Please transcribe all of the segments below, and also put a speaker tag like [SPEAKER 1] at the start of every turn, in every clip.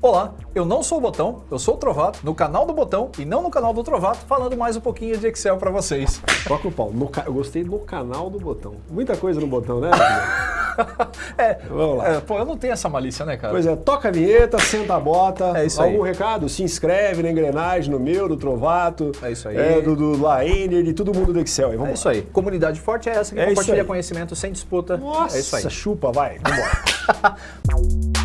[SPEAKER 1] Olá, eu não sou o Botão, eu sou o Trovato, no canal do Botão e não no canal do Trovato, falando mais um pouquinho de Excel para vocês.
[SPEAKER 2] Toca o pau. No ca... Eu gostei do canal do Botão. Muita coisa no Botão, né?
[SPEAKER 1] é, vamos lá. É, pô, eu não tenho essa malícia, né, cara?
[SPEAKER 2] Pois é, toca a vinheta, senta a bota.
[SPEAKER 1] É isso
[SPEAKER 2] Algum
[SPEAKER 1] aí.
[SPEAKER 2] recado? Se inscreve na engrenagem, no meu, do Trovato.
[SPEAKER 1] É isso aí.
[SPEAKER 2] É, do, do Laener, de todo mundo do Excel. Vamos
[SPEAKER 1] É
[SPEAKER 2] lá.
[SPEAKER 1] isso aí. Comunidade forte é essa que
[SPEAKER 2] É
[SPEAKER 1] compartilha conhecimento sem disputa.
[SPEAKER 2] Nossa,
[SPEAKER 1] é isso aí.
[SPEAKER 2] chupa, vai. Vambora.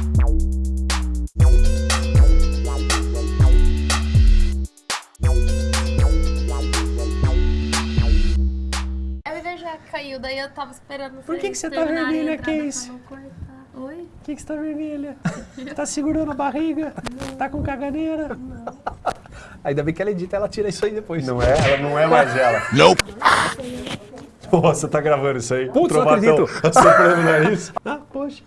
[SPEAKER 3] caiu, daí eu tava esperando
[SPEAKER 2] Por que que você tá vermelha,
[SPEAKER 3] a entrada
[SPEAKER 2] Case?
[SPEAKER 3] pra não cortar. Oi?
[SPEAKER 2] Por que, que você tá vermelha? Tá segurando a barriga? Tá com caganeira?
[SPEAKER 1] Ainda bem que ela edita, ela tira isso aí depois.
[SPEAKER 2] Não é? Ela não é mais ela. Não. Nossa, tá gravando isso aí?
[SPEAKER 1] Putz, não
[SPEAKER 2] Trovatão
[SPEAKER 1] acredito.
[SPEAKER 2] Soprando o nariz. Ah, poxa.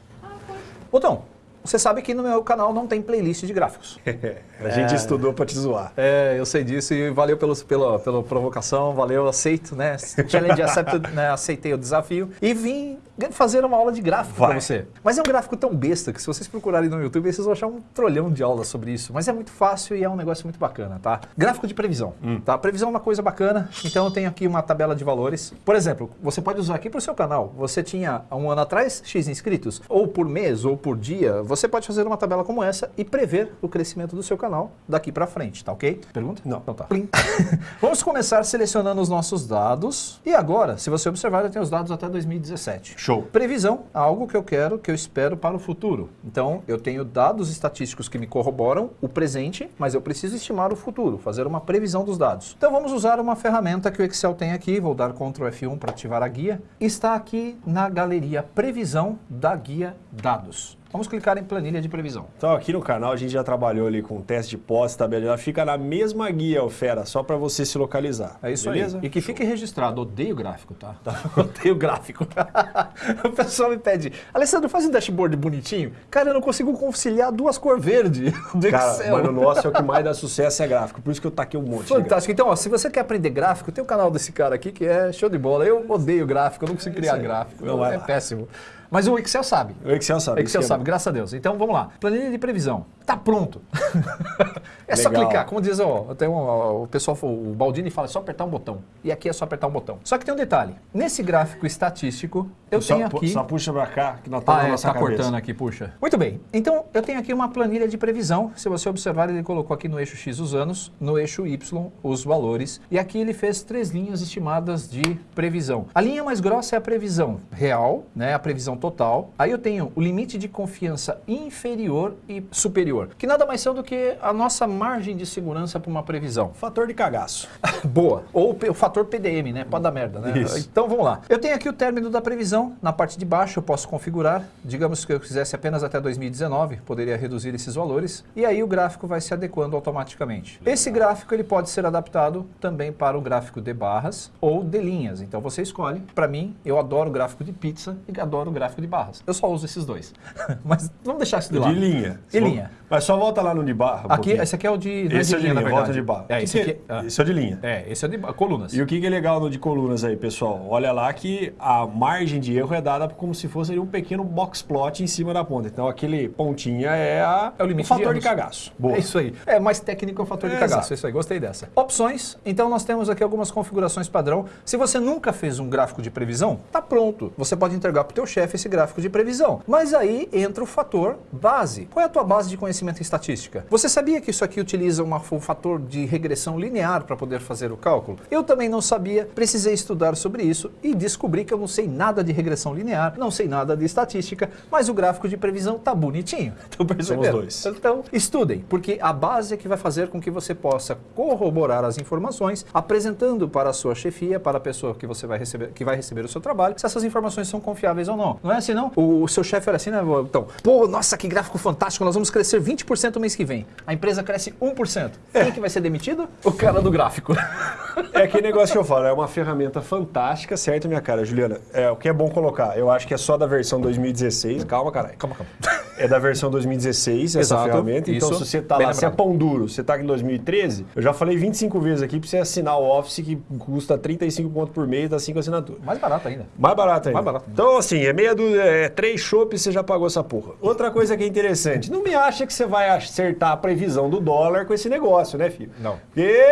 [SPEAKER 1] Botão, você sabe que no meu canal não tem playlist de gráficos.
[SPEAKER 2] A gente estudou pra te zoar.
[SPEAKER 1] É, eu sei disso e valeu pelos, pela, pela provocação, valeu, aceito, né? Challenge accepted, né? Aceitei o desafio e vim fazer uma aula de gráfico
[SPEAKER 2] Vai.
[SPEAKER 1] pra você. Mas é um gráfico tão besta que se vocês procurarem no YouTube, vocês vão achar um trolhão de aulas sobre isso. Mas é muito fácil e é um negócio muito bacana, tá? Gráfico de previsão, tá? Previsão é uma coisa bacana, então eu tenho aqui uma tabela de valores. Por exemplo, você pode usar aqui pro seu canal. Você tinha há um ano atrás X inscritos, ou por mês, ou por dia, você pode fazer uma tabela como essa e prever o crescimento do seu canal daqui pra frente, tá ok? Pergunta?
[SPEAKER 2] Não.
[SPEAKER 1] Então tá. Vamos começar selecionando os nossos dados. E agora, se você observar, eu tenho os dados até 2017.
[SPEAKER 2] Show.
[SPEAKER 1] Previsão, algo que eu quero, que eu espero para o futuro. Então, eu tenho dados estatísticos que me corroboram o presente, mas eu preciso estimar o futuro, fazer uma previsão dos dados. Então, vamos usar uma ferramenta que o Excel tem aqui, vou dar Ctrl F1 para ativar a guia. Está aqui na galeria Previsão da guia Dados. Vamos clicar em planilha de previsão.
[SPEAKER 2] Então aqui no canal a gente já trabalhou ali com teste de posse, tabela, ela fica na mesma guia, fera, só pra você se localizar.
[SPEAKER 1] É isso
[SPEAKER 2] beleza?
[SPEAKER 1] aí. E que fique registrado, odeio gráfico, tá? odeio gráfico. o pessoal me pede, Alessandro, faz um dashboard bonitinho. Cara, eu não consigo conciliar duas cores verde do
[SPEAKER 2] Cara,
[SPEAKER 1] Excel.
[SPEAKER 2] mas no nosso é o que mais dá sucesso é gráfico, por isso que eu taquei um monte.
[SPEAKER 1] Fantástico. Então, ó, se você quer aprender gráfico, tem o canal desse cara aqui que é show de bola. Eu odeio gráfico, eu não consigo criar
[SPEAKER 2] aí.
[SPEAKER 1] gráfico.
[SPEAKER 2] Não,
[SPEAKER 1] é
[SPEAKER 2] lá.
[SPEAKER 1] péssimo. Mas o Excel sabe.
[SPEAKER 2] O Excel sabe.
[SPEAKER 1] O Excel
[SPEAKER 2] é
[SPEAKER 1] sabe, graças a Deus. Então vamos lá. Planilha de previsão. Tá pronto. é só
[SPEAKER 2] Legal.
[SPEAKER 1] clicar. Como diz ó, tem um, o pessoal, o Baldini fala, é só apertar um botão. E aqui é só apertar um botão. Só que tem um detalhe. Nesse gráfico estatístico, eu
[SPEAKER 2] só,
[SPEAKER 1] tenho aqui...
[SPEAKER 2] Só puxa pra cá, que nós estamos
[SPEAKER 1] Ah,
[SPEAKER 2] na
[SPEAKER 1] é,
[SPEAKER 2] nossa
[SPEAKER 1] tá
[SPEAKER 2] cabeça.
[SPEAKER 1] cortando aqui, puxa. Muito bem. Então, eu tenho aqui uma planilha de previsão. Se você observar, ele colocou aqui no eixo X os anos, no eixo Y os valores. E aqui ele fez três linhas estimadas de previsão. A linha mais grossa é a previsão real, né, a previsão total. Aí eu tenho o limite de confiança inferior e superior, que nada mais são do que a nossa margem de segurança para uma previsão.
[SPEAKER 2] Fator de cagaço.
[SPEAKER 1] Boa. Ou o fator PDM, né? Pode dar merda, né?
[SPEAKER 2] Isso.
[SPEAKER 1] Então vamos lá. Eu tenho aqui o término da previsão. Na parte de baixo eu posso configurar. Digamos que eu quisesse apenas até 2019, poderia reduzir esses valores. E aí o gráfico vai se adequando automaticamente. Esse gráfico ele pode ser adaptado também para o gráfico de barras ou de linhas. Então você escolhe. Para mim, eu adoro o gráfico de pizza e adoro o gráfico de barras. Eu só uso esses dois. Mas vamos deixar isso de
[SPEAKER 2] De
[SPEAKER 1] lado.
[SPEAKER 2] linha.
[SPEAKER 1] De linha.
[SPEAKER 2] Mas só volta lá no de barra. um
[SPEAKER 1] Aqui,
[SPEAKER 2] pouquinho.
[SPEAKER 1] esse aqui é o de, não
[SPEAKER 2] Esse é o de linha,
[SPEAKER 1] na
[SPEAKER 2] volta de barra.
[SPEAKER 1] É, esse aqui. ah.
[SPEAKER 2] Esse é o de linha.
[SPEAKER 1] É, esse é de colunas.
[SPEAKER 2] E o que é legal no de colunas aí, pessoal? Olha lá que a margem de erro é dada como se fosse um pequeno box plot em cima da ponta. Então aquele pontinha é, a,
[SPEAKER 1] É o limite
[SPEAKER 2] fator
[SPEAKER 1] de
[SPEAKER 2] de, cagaço. Boa.
[SPEAKER 1] É isso aí. É mais técnico é o fator de
[SPEAKER 2] É,
[SPEAKER 1] cagaço.
[SPEAKER 2] exato.
[SPEAKER 1] É isso aí, gostei dessa. Opções. Então nós temos aqui algumas configurações padrão. Se você nunca fez um gráfico de previsão, tá pronto. Você pode entregar para o teu chefe esse gráfico de previsão. Mas aí entra o fator base. Qual é a tua base de conhecimento em estatística? Você sabia que isso aqui utiliza uma- um fator de regressão linear para poder fazer o cálculo? Eu também não sabia, precisei estudar sobre isso e descobri que eu não sei nada de regressão linear, não sei nada de estatística, mas o gráfico de previsão tá bonitinho. Estão percebendo? Então, estudem, porque a base é que vai fazer com que você possa corroborar as informações, apresentando para a sua chefia, para a pessoa que você vai receber, que vai receber o seu trabalho, se essas informações são confiáveis ou não. Não é assim não? O, o seu chefe era assim, né? Então, pô, nossa, que gráfico fantástico, nós vamos crescer 20% no mês que vem. A empresa cresce 1%. Quem que vai ser demitido? O cara do gráfico.
[SPEAKER 2] É aquele negócio que eu falo, é uma ferramenta fantástica, certo, minha cara, Juliana? É, o que é bom colocar, eu acho que é só da versão 2016, calma, caralho.
[SPEAKER 1] Calma, calma.
[SPEAKER 2] É da versão 2016 essa
[SPEAKER 1] Exato,
[SPEAKER 2] ferramenta, então
[SPEAKER 1] isso,
[SPEAKER 2] se você tá lá, se é pão duro, você tá aqui em 2013, eu já falei 25 vezes aqui pra você assinar o Office que custa 35 pontos por mês, dá 5 assinaturas.
[SPEAKER 1] Mais barato ainda.
[SPEAKER 2] Mais barato ainda.
[SPEAKER 1] Mais barato.
[SPEAKER 2] Então, assim, é meia dúzia, é três chopps, você já pagou essa porra. Outra coisa que é interessante, não me acha que você vai acertar a previsão do dólar com esse negócio, né, filho?
[SPEAKER 1] Não.
[SPEAKER 2] Porque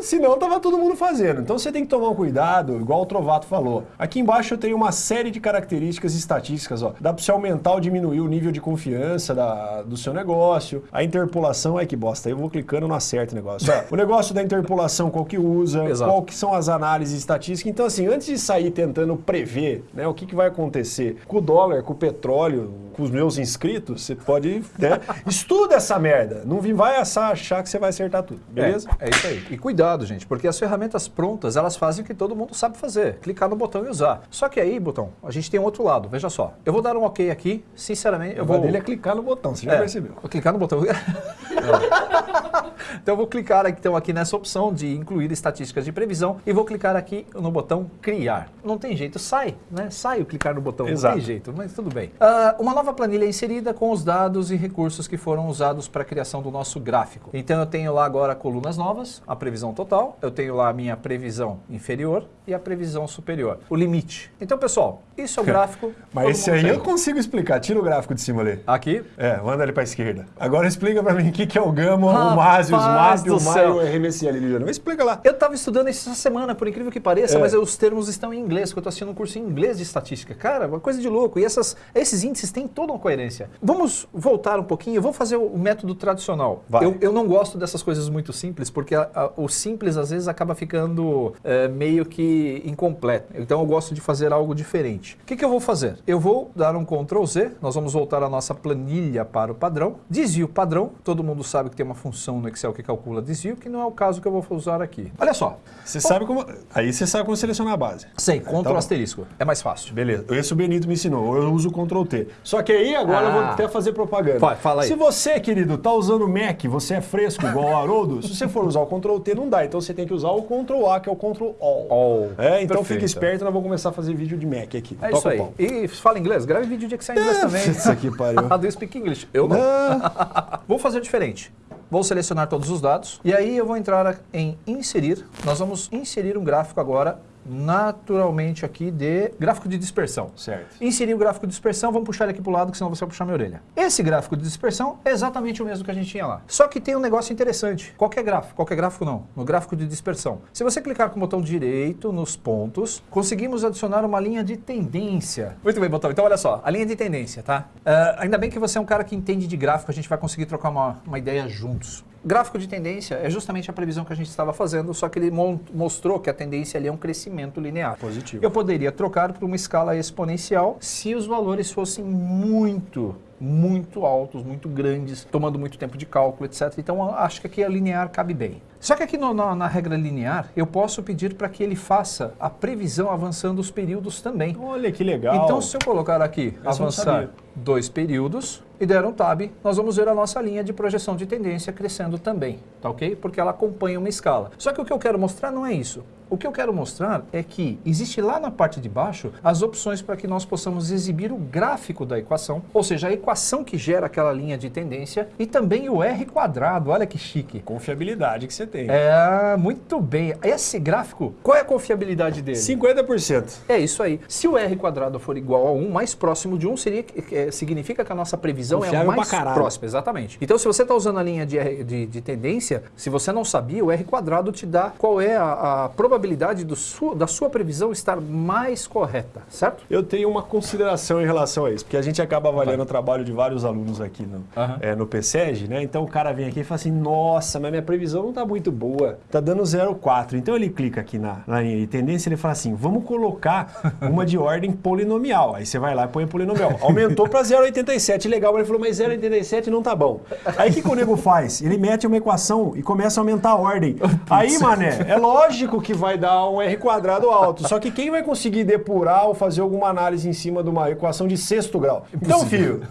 [SPEAKER 2] senão tava todo mundo fazendo. Então você tem que tomar um cuidado, igual o Trovato falou. Aqui embaixo eu tenho uma série de características estatísticas, ó. Dá para você aumentar ou diminuir o nível de confiança da, do seu negócio. A interpolação, é que bosta, eu vou clicando, não acerta o negócio. Ó, o negócio da interpolação, qual que usa,
[SPEAKER 1] Exato.
[SPEAKER 2] qual que são as análises estatísticas. Então assim, antes de sair tentando prever, né, o que, que vai acontecer com o dólar, com o petróleo, com os meus inscritos, você pode, né, estuda essa merda. Não vai achar que você vai acertar tudo, beleza?
[SPEAKER 1] É, é isso aí. E cuidado, gente, porque as ferramentas prontas, elas fazem o que todo mundo sabe fazer. Clicar no botão e usar. Só que aí, botão, a gente tem um outro lado. Veja só. Eu vou dar um ok aqui, sinceramente, eu
[SPEAKER 2] O
[SPEAKER 1] vou...
[SPEAKER 2] dele é clicar no botão, você já
[SPEAKER 1] É,
[SPEAKER 2] percebeu.
[SPEAKER 1] Clicar no botão. então eu vou clicar aqui, então, aqui nessa opção de incluir estatísticas de previsão e vou clicar aqui no botão criar. Não tem jeito, sai, né? Sai o clicar no botão,
[SPEAKER 2] Exato.
[SPEAKER 1] não tem jeito, mas tudo bem. Ah, uma nova planilha é inserida com os dados e recursos que foram usados para a criação do nosso gráfico. Então eu tenho lá agora colunas novas, a previsão total, eu tenho lá a minha previsão inferior e a previsão superior, o limite. Então, pessoal, isso é o gráfico.
[SPEAKER 2] Mas esse aí
[SPEAKER 1] tem.
[SPEAKER 2] eu consigo explicar. Tira o gráfico de cima ali.
[SPEAKER 1] Aqui,
[SPEAKER 2] É, manda ele pra esquerda. Agora explica pra mim o que, que é o gama, o MAS, os O
[SPEAKER 1] do
[SPEAKER 2] MAI,
[SPEAKER 1] céu.
[SPEAKER 2] o RMSL, Liliana. Explica lá.
[SPEAKER 1] Eu estava estudando isso essa semana, por incrível que pareça,
[SPEAKER 2] É.
[SPEAKER 1] mas os termos estão em inglês, porque eu estou assistindo um curso em inglês de estatística. Cara, uma coisa de louco. E essas, esses índices têm toda uma coerência. Vamos voltar um pouquinho, eu vou fazer o método tradicional. Eu, eu não gosto dessas coisas muito simples, porque a- a- o simples às vezes acaba ficando é, meio que incompleto. Então eu gosto de fazer algo diferente. O que, que eu vou fazer? Eu vou dar um Ctrl Z, nós vamos voltar a nossa planilha para o padrão. Desvio padrão, todo mundo sabe que tem uma função no Excel que calcula desvio, que não é o caso que eu vou usar aqui. Olha só,
[SPEAKER 2] Você sabe como. Aí você sabe como selecionar a base.
[SPEAKER 1] Sei, Ctrl
[SPEAKER 2] bom.
[SPEAKER 1] asterisco. É mais fácil.
[SPEAKER 2] Beleza, esse o Benito me ensinou, eu uso Ctrl T. Só que aí agora eu vou
[SPEAKER 1] Ah.
[SPEAKER 2] até fazer propaganda.
[SPEAKER 1] Vai, fala aí.
[SPEAKER 2] Se você, querido, tá usando Mac, você é fresco igual o Haroldo, se você for usar o Ctrl T, não dá. Então você tem que usar o Ctrl A, que é o Ctrl All.
[SPEAKER 1] All.
[SPEAKER 2] É, então
[SPEAKER 1] Perfeito.
[SPEAKER 2] fica esperto, nós vamos começar a fazer vídeo de Mac aqui.
[SPEAKER 1] É
[SPEAKER 2] Toca
[SPEAKER 1] isso aí.
[SPEAKER 2] pau.
[SPEAKER 1] E fala inglês? Grave vídeo de Excel em inglês
[SPEAKER 2] É,
[SPEAKER 1] também.
[SPEAKER 2] isso aqui pariu.
[SPEAKER 1] Do you speak English? Eu não. Vou fazer diferente. Vou selecionar todos os dados e aí eu vou entrar em inserir. Nós vamos inserir um gráfico agora naturalmente aqui de gráfico de dispersão.
[SPEAKER 2] Certo.
[SPEAKER 1] Inserir o gráfico de dispersão, vamos puxar ele aqui para o lado, que senão você vai puxar minha orelha. Esse gráfico de dispersão é exatamente o mesmo que a gente tinha lá. Só que tem um negócio interessante. Qualquer gráfico, qualquer gráfico não, no gráfico de dispersão. Se você clicar com o botão direito nos pontos, conseguimos adicionar uma linha de tendência. Muito bem, botão. Então olha só, a linha de tendência, tá? Ah, ainda bem que você é um cara que entende de gráfico, a gente vai conseguir trocar uma, uma ideia juntos. Gráfico de tendência é justamente a previsão que a gente estava fazendo, só que ele mostrou que a tendência ali é um crescimento linear.
[SPEAKER 2] Positivo.
[SPEAKER 1] Eu poderia trocar para uma escala exponencial se os valores fossem muito, muito altos, muito grandes, tomando muito tempo de cálculo, etc. Então acho que aqui a linear cabe bem. Só que aqui no- na, na regra linear, eu posso pedir para que ele faça a previsão avançando os períodos também.
[SPEAKER 2] Olha que legal.
[SPEAKER 1] Então, se eu colocar aqui,
[SPEAKER 2] eu
[SPEAKER 1] avançar dois períodos e der um tab, nós vamos ver a nossa linha de projeção de tendência crescendo também, tá ok? Porque ela acompanha uma escala. Só que o que eu quero mostrar não é isso. O que eu quero mostrar é que existe lá na parte de baixo as opções para que nós possamos exibir o gráfico da equação, ou seja, a equação que gera aquela linha de tendência e também o R quadrado. Olha que chique.
[SPEAKER 2] Confiabilidade que você tem.
[SPEAKER 1] É, muito bem. Esse gráfico, qual é a confiabilidade dele?
[SPEAKER 2] 50%.
[SPEAKER 1] É isso aí. Se o R quadrado for igual a 1, mais próximo de 1 seria, é, significa que a nossa previsão é
[SPEAKER 2] Confiável
[SPEAKER 1] a mais próxima. Exatamente. Então, se você está usando a linha de, R- de, de tendência, se você não sabia, o R quadrado te dá qual é a, a probabilidade do su- da sua previsão estar mais correta, certo?
[SPEAKER 2] Eu tenho uma consideração em relação a isso, porque a gente acaba avaliando o trabalho de vários alunos aqui no,
[SPEAKER 1] Aham.
[SPEAKER 2] é, no PSEG, né? Então o cara vem aqui e fala assim, nossa, mas minha previsão não tá muito boa, tá dando 0,4. Então ele clica aqui na, na linha de tendência e ele fala assim, vamos colocar uma de ordem polinomial. Aí você vai lá e põe polinomial. Aumentou para 0,87, legal. Mas ele falou, mas 0,87 não tá bom. Aí o que, que o nego faz? Ele mete uma equação e começa a aumentar a ordem. Aí, mané, é lógico que vai dar um R quadrado alto. Só que quem vai conseguir depurar ou fazer alguma análise em cima de uma equação de sexto grau? Então, filho,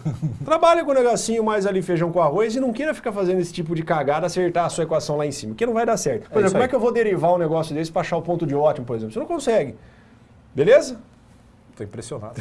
[SPEAKER 2] trabalha com o negocinho mais ali feijão com arroz e não queira ficar fazendo esse tipo de cagada, acertar a sua equação lá em cima, porque não vai dar certo. Por
[SPEAKER 1] É
[SPEAKER 2] exemplo, como é que eu vou derivar um negócio desse para achar o ponto de ótimo, por exemplo? Você não consegue. Beleza?
[SPEAKER 1] Tô impressionado.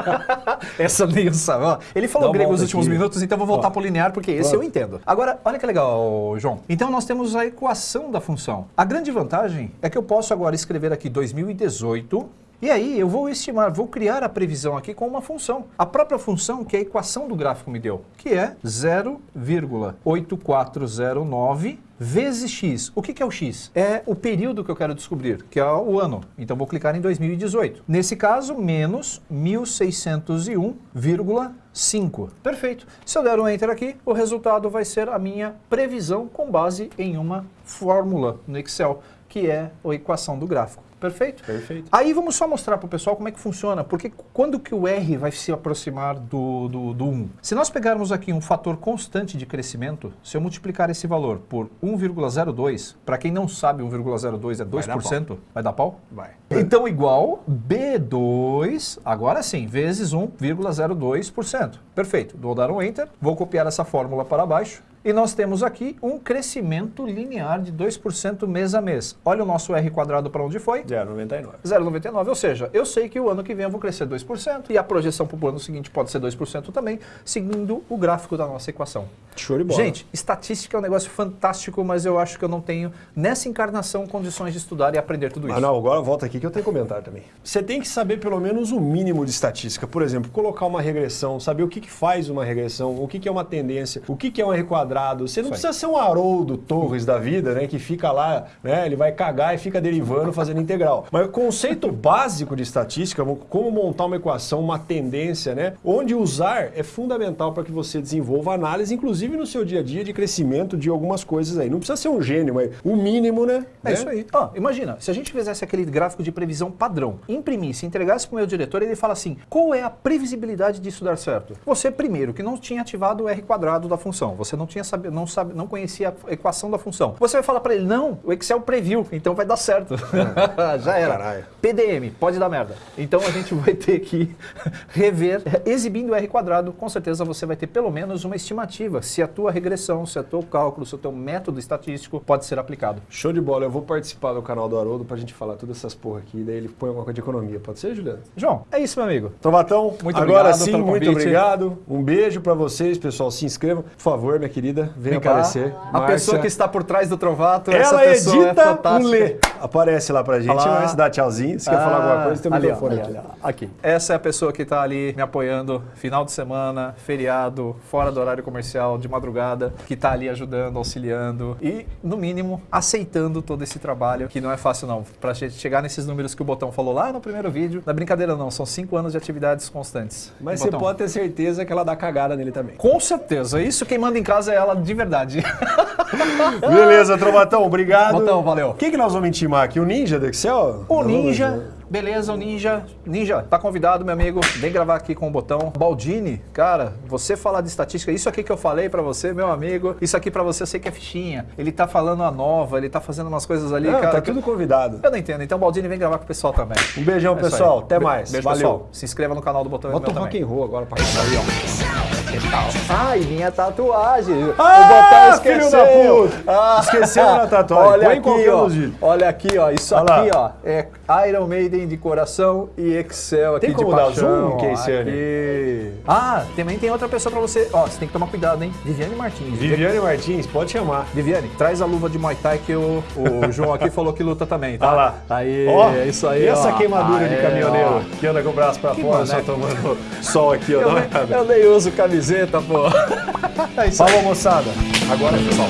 [SPEAKER 1] Essa sabia. Ó, Ele falou
[SPEAKER 2] Dá
[SPEAKER 1] grego nos últimos
[SPEAKER 2] aqui.
[SPEAKER 1] minutos, então vou voltar para o linear, porque esse
[SPEAKER 2] Pronto.
[SPEAKER 1] eu entendo. Agora, olha que legal, João. Então nós temos a equação da função. A grande vantagem é que eu posso agora escrever aqui 2018 E aí eu vou estimar, vou criar a previsão aqui com uma função. A própria função que a equação do gráfico me deu, que é 0,8409 vezes x. O que, é o x? É o período que eu quero descobrir, que é o ano. Então vou clicar em 2018. Nesse caso, menos 1601,5. Perfeito. Se eu der um Enter aqui, o resultado vai ser a minha previsão com base em uma fórmula no Excel, que é a equação do gráfico. Perfeito?
[SPEAKER 2] Perfeito.
[SPEAKER 1] Aí vamos só mostrar para o pessoal como é que funciona, porque quando que o R vai se aproximar do, do, do 1? Se nós pegarmos aqui um fator constante de crescimento, se eu multiplicar esse valor por 1,02, para quem não sabe 1,02 é 2%, vai dar, vai dar pau?
[SPEAKER 2] Vai.
[SPEAKER 1] Então igual B2, agora sim, vezes 1,02%. Perfeito. Vou dar um Enter, vou copiar essa fórmula para baixo, e nós temos aqui um crescimento linear de 2% mês a mês. Olha o nosso R quadrado para onde foi?
[SPEAKER 2] 0,99.
[SPEAKER 1] 0,99, ou seja, eu sei que o ano que vem eu vou crescer 2% e a projeção para o ano seguinte pode ser 2% também, seguindo o gráfico da nossa equação.
[SPEAKER 2] Show de bola.
[SPEAKER 1] Gente, estatística é um negócio fantástico, mas eu acho que eu não tenho, nessa encarnação, condições de estudar e aprender tudo isso.
[SPEAKER 2] Ah, não, agora volta aqui que eu tenho comentário também. Você tem que saber pelo menos o mínimo de estatística. Por exemplo, colocar uma regressão, saber o que, que faz uma regressão, o que, que é uma tendência, o que, que é um R quadrado. Você não precisa ser um Haroldo Torres da vida, né? Que fica lá, né? Ele vai cagar e fica derivando, fazendo integral. Mas o conceito básico de estatística, como montar uma equação, uma tendência, né? Onde usar é fundamental para que você desenvolva análise, inclusive no seu dia a dia, de crescimento de algumas coisas aí. Não precisa ser um gênio, mas o mínimo, né?
[SPEAKER 1] É né? isso aí. Ó, imagina, se a gente fizesse aquele gráfico de previsão padrão, imprimisse, entregasse para o meu diretor, ele fala assim, qual é a previsibilidade disso dar certo? Você, primeiro, que não tinha ativado o R quadrado da função, você não tinha sabido, não, sabe, não conhecia a equação da função. Você vai falar para ele, não, o Excel previu, então vai dar certo. É. Já era.
[SPEAKER 2] Caralho.
[SPEAKER 1] PDM, pode dar merda. Então a gente vai ter que rever, exibindo o R quadrado, com certeza você vai ter pelo menos uma estimativa se a tua regressão, se o teu cálculo, se o teu método estatístico pode ser aplicado.
[SPEAKER 2] Show de bola, eu vou participar do canal do Haroldo pra gente falar todas essas porra aqui, daí ele põe alguma coisa de economia. Pode ser, Juliano?
[SPEAKER 1] João, é isso, meu amigo.
[SPEAKER 2] Trovatão,
[SPEAKER 1] Muito
[SPEAKER 2] agora
[SPEAKER 1] obrigado
[SPEAKER 2] sim, muito obrigado. Um beijo pra vocês, pessoal. Se inscrevam, por favor, minha querida, venha
[SPEAKER 1] Vem cá.
[SPEAKER 2] aparecer.
[SPEAKER 1] A
[SPEAKER 2] Márcia.
[SPEAKER 1] pessoa que está por trás do Trovato, essa
[SPEAKER 2] Ela
[SPEAKER 1] pessoa é
[SPEAKER 2] edita
[SPEAKER 1] fantástica.
[SPEAKER 2] um Lê. Aparece lá pra gente,
[SPEAKER 1] Olha lá.
[SPEAKER 2] mas dá tchauzinho. Se quer falar alguma coisa, tem microfone
[SPEAKER 1] ali,
[SPEAKER 2] aqui.
[SPEAKER 1] aqui. Essa é a pessoa que está ali me apoiando, final de semana, feriado, fora do horário comercial, de madrugada, que está ali ajudando, auxiliando e, no mínimo, aceitando todo esse trabalho, que não é fácil não. Pra gente chegar nesses números que o Botão falou lá no primeiro vídeo, não é brincadeira não, são cinco anos de atividades constantes.
[SPEAKER 2] Mas você pode ter certeza que ela dá cagada nele também.
[SPEAKER 1] Com certeza, isso quem manda em casa é ela de verdade.
[SPEAKER 2] Beleza, Trovatão, obrigado.
[SPEAKER 1] Botão, valeu.
[SPEAKER 2] Quem que nós vamos intimar aqui? O Ninja do Excel?
[SPEAKER 1] O
[SPEAKER 2] Não,
[SPEAKER 1] Ninja, beleza, o Ninja. Ninja, tá convidado, meu amigo. Vem gravar aqui com o botão. Baldini, cara, você falar de estatística, isso aqui que eu falei pra você, meu amigo, isso aqui pra você eu sei que é fichinha. Ele tá falando a nova, ele tá fazendo umas coisas ali,
[SPEAKER 2] Não,
[SPEAKER 1] cara.
[SPEAKER 2] tá
[SPEAKER 1] que-
[SPEAKER 2] tudo convidado.
[SPEAKER 1] Eu não entendo. Então, Baldini, vem gravar com o pessoal também.
[SPEAKER 2] Um beijão,
[SPEAKER 1] É
[SPEAKER 2] pessoal. Até mais.
[SPEAKER 1] Beijo,
[SPEAKER 2] Valeu.
[SPEAKER 1] pessoal. Se inscreva no canal do Botão
[SPEAKER 2] Bota o rock
[SPEAKER 1] também.
[SPEAKER 2] and roll agora pra
[SPEAKER 1] Aí, ó. Ai, minha tatuagem.
[SPEAKER 2] Ah,
[SPEAKER 1] o Botão esqueceu.
[SPEAKER 2] puta.
[SPEAKER 1] Ah.
[SPEAKER 2] Esqueceu a tatuagem.
[SPEAKER 1] Olha
[SPEAKER 2] Põe
[SPEAKER 1] aqui, ó. Olha aqui, ó. Isso
[SPEAKER 2] Olha
[SPEAKER 1] aqui,
[SPEAKER 2] lá.
[SPEAKER 1] ó, é Iron Maiden de coração e Excel aqui
[SPEAKER 2] Tem
[SPEAKER 1] de
[SPEAKER 2] como dar
[SPEAKER 1] paixão.
[SPEAKER 2] zoom, Keisiane?
[SPEAKER 1] aqui. Ah, também tem outra pessoa pra você. Ó, você tem que tomar cuidado, hein? Viviane Martins.
[SPEAKER 2] Viviane Martins, pode chamar.
[SPEAKER 1] Viviane, traz a luva de Muay Thai que o, o João aqui falou que luta também, tá?
[SPEAKER 2] Olha lá.
[SPEAKER 1] Aí,
[SPEAKER 2] Ó,
[SPEAKER 1] isso aí,
[SPEAKER 2] E essa
[SPEAKER 1] ó.
[SPEAKER 2] queimadura de
[SPEAKER 1] Aê,
[SPEAKER 2] caminhoneiro
[SPEAKER 1] ó.
[SPEAKER 2] que anda com o braço pra
[SPEAKER 1] Que
[SPEAKER 2] fora, só tomando sol aqui, ó.
[SPEAKER 1] Eu,
[SPEAKER 2] olhada.
[SPEAKER 1] eu nem uso camiseta, pô. É.
[SPEAKER 2] Falou, moçada.
[SPEAKER 1] Agora, pessoal.